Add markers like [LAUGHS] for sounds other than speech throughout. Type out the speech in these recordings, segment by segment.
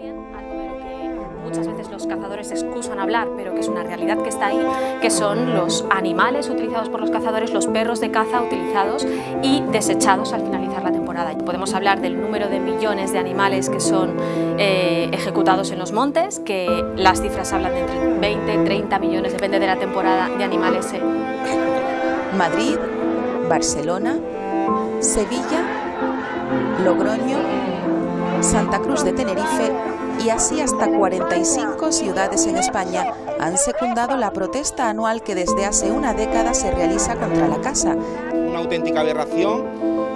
también algo de lo que muchas veces los cazadores excusan hablar, pero que es una realidad que está ahí, que son los animales utilizados por los cazadores, los perros de caza utilizados y desechados al finalizar la temporada. Podemos hablar del número de millones de animales que son eh, ejecutados en los montes, que las cifras hablan de entre 20 y 30 millones, depende de la temporada, de animales. Eh. Madrid, Barcelona, Sevilla, Logroño, Santa Cruz de Tenerife y así hasta 45 ciudades en España han secundado la protesta anual que desde hace una década se realiza contra la casa. Una auténtica aberración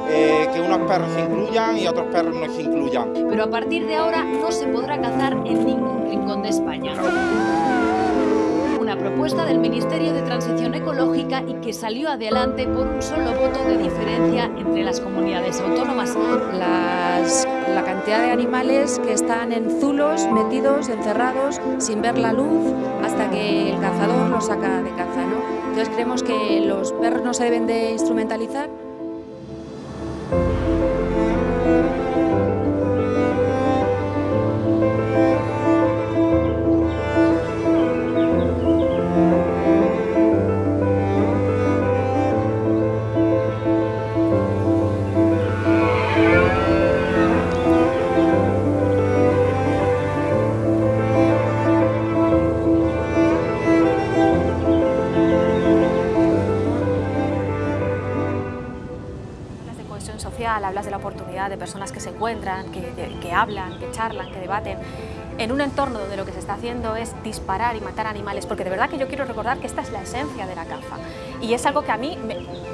eh, que unos perros se incluyan y otros perros no se incluyan. Pero a partir de ahora no se podrá cazar en ningún rincón de España propuesta del Ministerio de Transición Ecológica y que salió adelante por un solo voto de diferencia entre las comunidades autónomas. la cantidad de animales que están en zulos, metidos, encerrados, sin ver la luz, hasta que el cazador los saca de caza. Entonces creemos que los perros no se deben de instrumentalizar hablas de la oportunidad de personas que se encuentran, que hablan, que charlan, que debaten, en un entorno donde lo que se está haciendo es disparar y matar animales, porque de verdad que yo quiero recordar que esta es la esencia de la caza. Y es algo que a mí,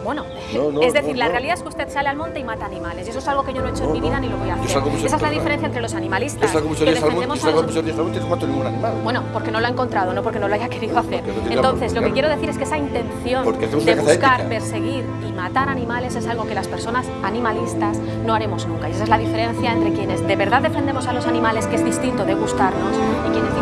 bueno, [LAUGHS] es decir, la realidad es que usted sale al monte y mata animales, y eso es algo que yo no he hecho en mi vida ni lo voy a hacer. Esa es la diferencia entre los animalistas. Yo que defendemos al monte, yo no mato ningún animal. Bueno, porque no lo ha encontrado, no porque no lo haya querido hacer. Entonces, lo que quiero decir es que esa intención de buscar, perseguir y matar animales es algo que las personas animalistas no haremos nunca. Y esa es la diferencia entre quienes de verdad defendemos a los animales, que es distinto de gustarnos, Στάρνος, εκείνη τη